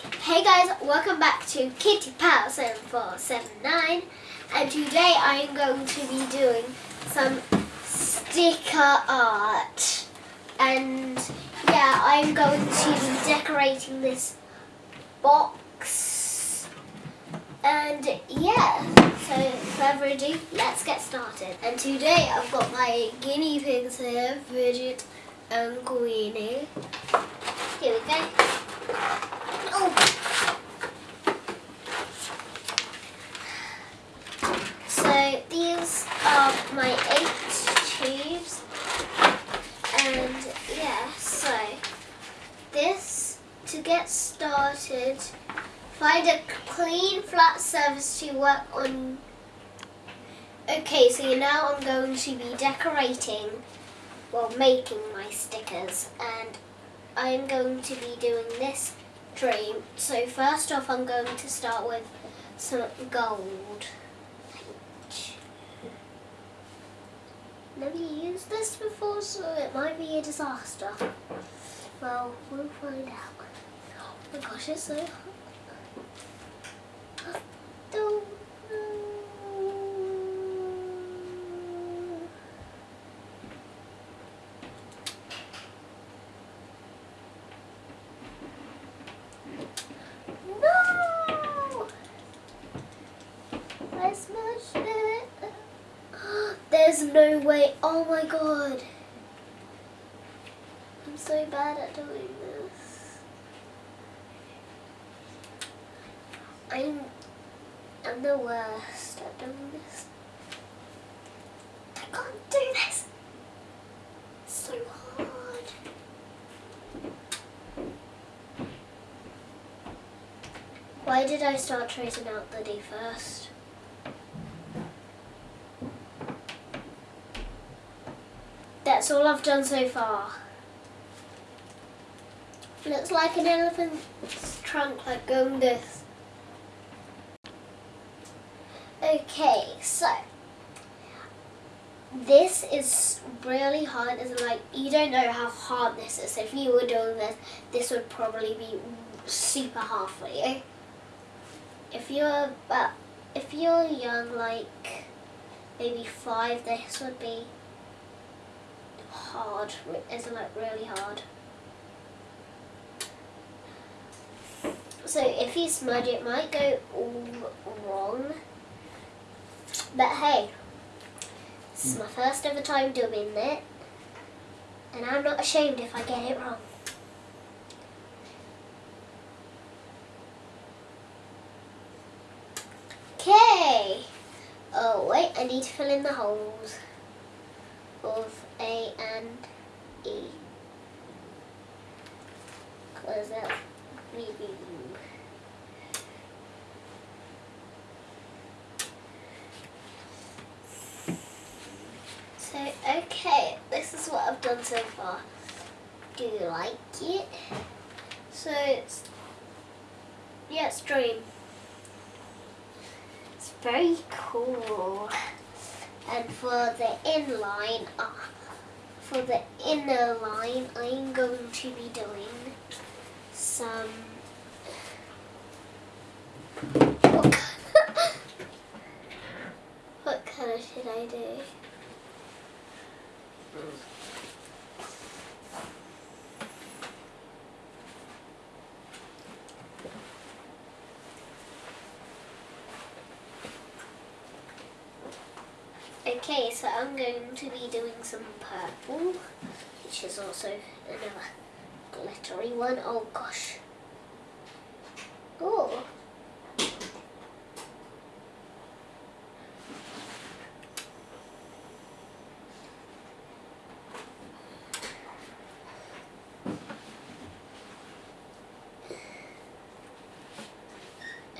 Hey guys, welcome back to Kitty Pow 7479 and today I am going to be doing some sticker art. And yeah I'm going to be decorating this box. And yeah so further ado let's get started. And today I've got my guinea pigs here Bridget and Queenie. Here we go oh So these are my eight tubes. And yeah, so this to get started find a clean flat surface to work on. Okay, so now I'm going to be decorating well making my stickers I'm going to be doing this dream. So first off I'm going to start with some gold. Never used this before, so it might be a disaster. Well, we'll find out. Oh my gosh, it's so hot. Don't No! I smashed it. No way. Oh my god. I'm so bad at doing this. I'm I'm the worst at doing this. I can't do this. So hard. Why did I start tracing out the D first? That's all I've done so far. Looks like an elephant's trunk, like going this. Okay, so this is really hard. It's like you don't know how hard this is. If you were doing this, this would probably be super hard for you. If you're about, if you're young, like maybe five, this would be hard. Isn't it really hard? So if you smudge it might go all wrong. But hey, this is my hmm. first ever time doing it. And I'm not ashamed if I get it wrong. Okay. Oh wait, I need to fill in the holes of A and E. Close that. So, okay, this is what I've done so far. Do you like it? So, it's, yeah, it's Dream. It's very cool. And for the inline, uh, for the inner line, I'm going to be doing some. What colour, what colour should I do? Okay, so I'm going to be doing some purple, which is also another glittery one. Oh gosh. Oh.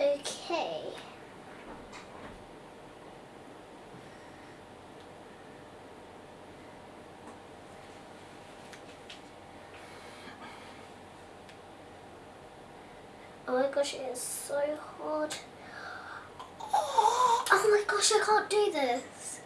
Okay. Oh my gosh, it is so hard. Oh my gosh, I can't do this.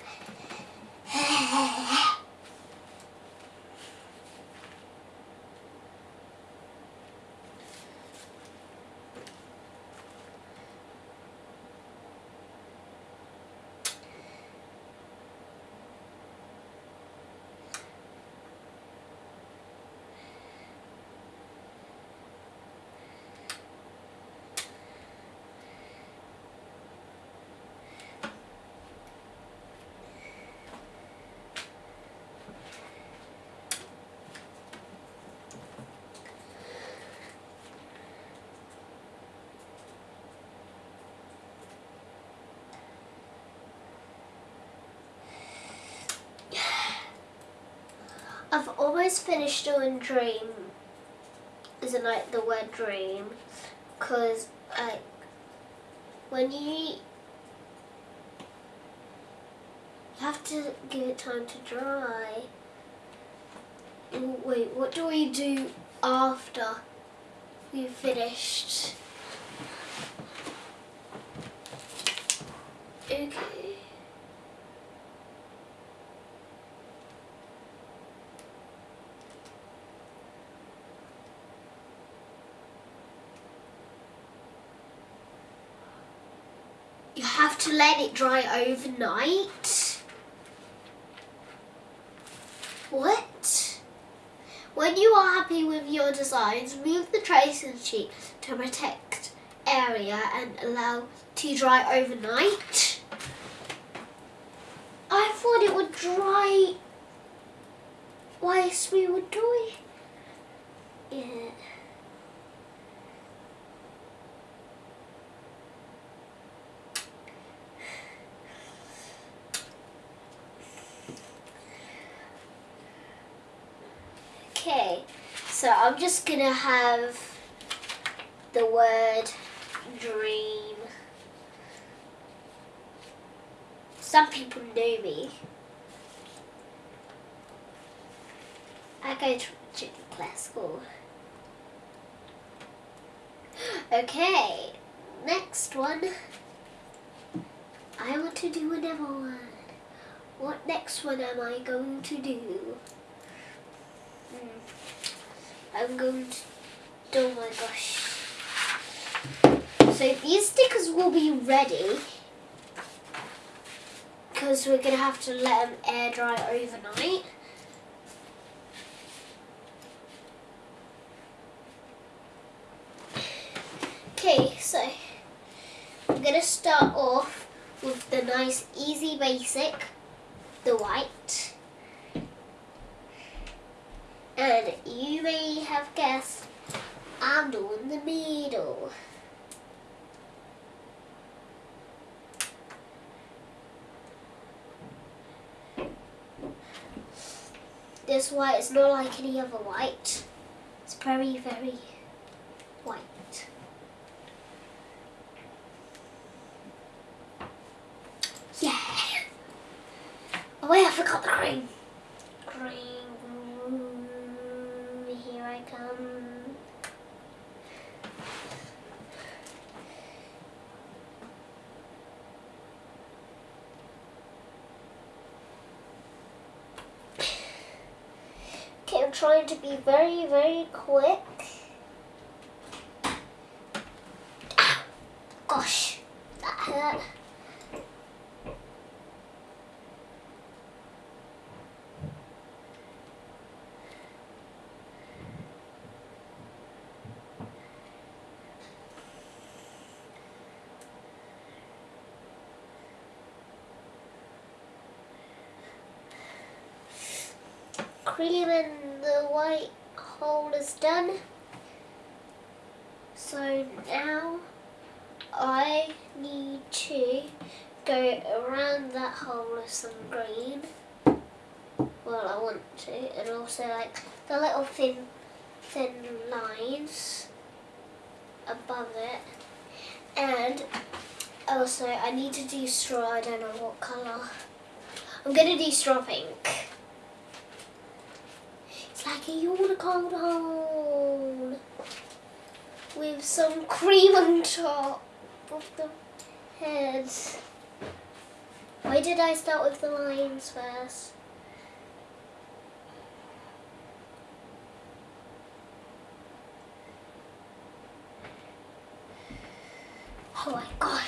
I've almost finished doing dream. Isn't like the word dream, because like when you you have to give it time to dry. Wait, what do we do after we've finished? Okay. You have to let it dry overnight. What? When you are happy with your designs, move the tracing sheet to protect area and allow to dry overnight. I thought it would dry whilst we were doing it. Okay, so I'm just gonna have the word dream. Some people know me. I go to junior class school. Okay, next one. I want to do another one. What next one am I going to do? Hmm. I'm going to. Oh my gosh. So these stickers will be ready because we're going to have to let them air dry overnight. Okay, so I'm going to start off with the nice easy basic, the white. And you may have guessed I'm doing the middle. This white is not like any other white. It's very, very white. Yeah. Oh wait, I forgot the cream. Here I come. Okay, I'm trying to be very, very quick. Ah, Gosh, that hurt. cream and white hole is done. So now I need to go around that hole with some green. Well, I want to, and also like the little thin, thin lines above it. And also I need to do straw, I don't know what colour. I'm to do straw pink. A unicorn hole with some cream on top of the head. Why did I start with the lines first? Oh my gosh.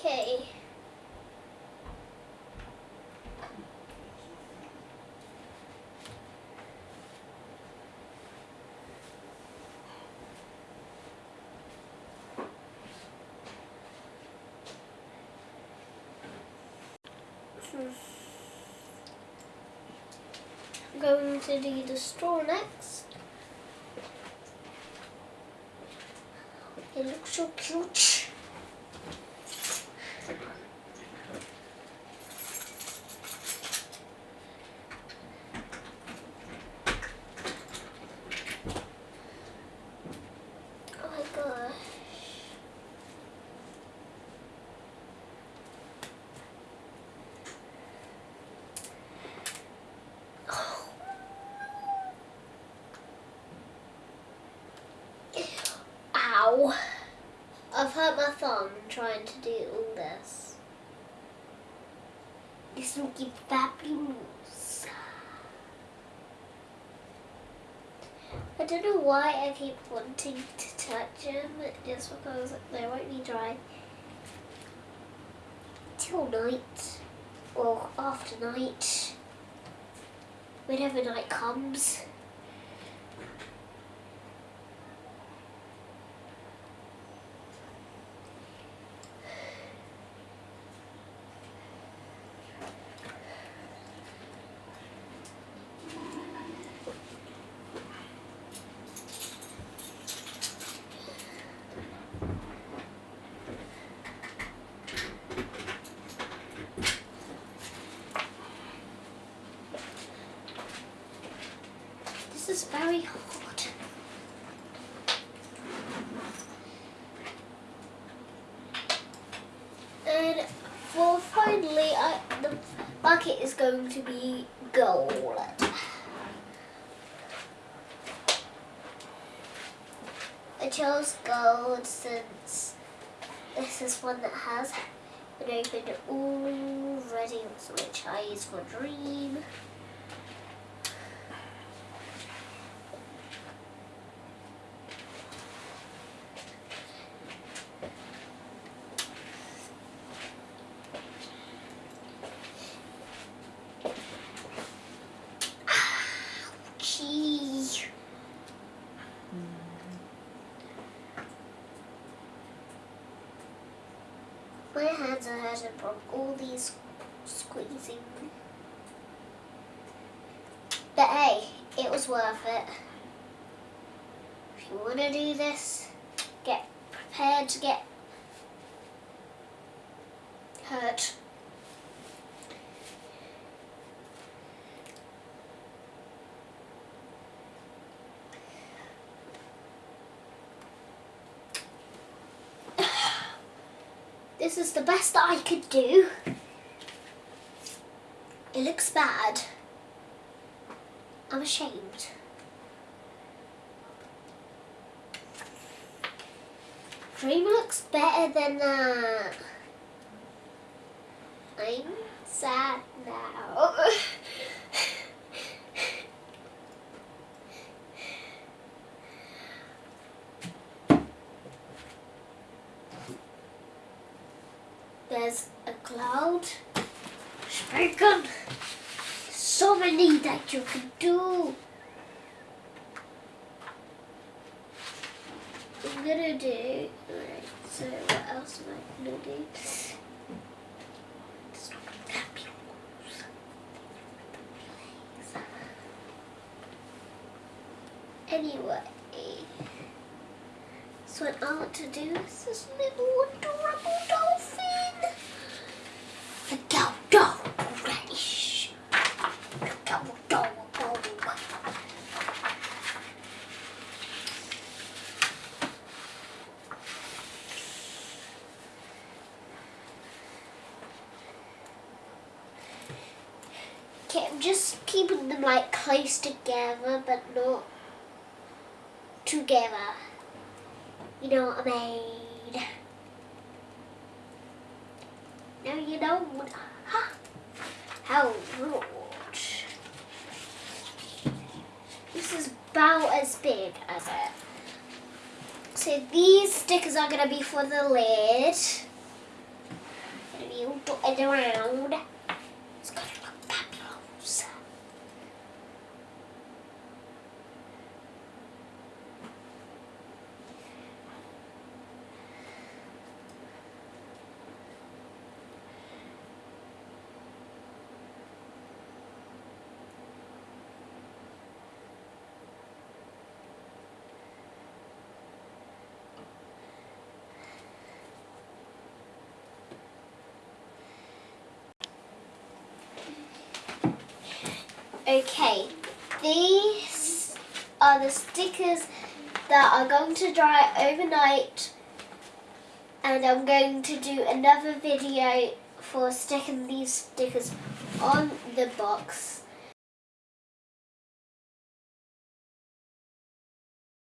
Okay. I'm going to do the straw next. It looks so cute. Ow. I've hurt my thumb trying to do all this. This will give looking fabulous. I don't know why I keep wanting to touch him, just because they won't be dry till night or after night, whenever night comes. This is very hot. And well, finally, I, the bucket is going to be gold. I chose gold since this is one that has been opened already, which I use for Dream. Hands are hurting from all these squeezing. But hey, it was worth it. If you want to do this, get prepared to get hurt. This is the best that I could do. It looks bad. I'm ashamed. Dream looks better than that. I'm sad now. that you can do. I'm gonna do. Right, so what else am I gonna do? Anyway, so what I want to do is this little adorable dolphin. The dodo race. The dodo. Okay, I'm just keeping them like close together, but not together. You know what I mean? Now you know what- ha, how rude. This is about as big as it. So these stickers are gonna be for the lid. Gonna be all dotted around. Okay, these are the stickers that are going to dry overnight and I'm going to do another video for sticking these stickers on the box.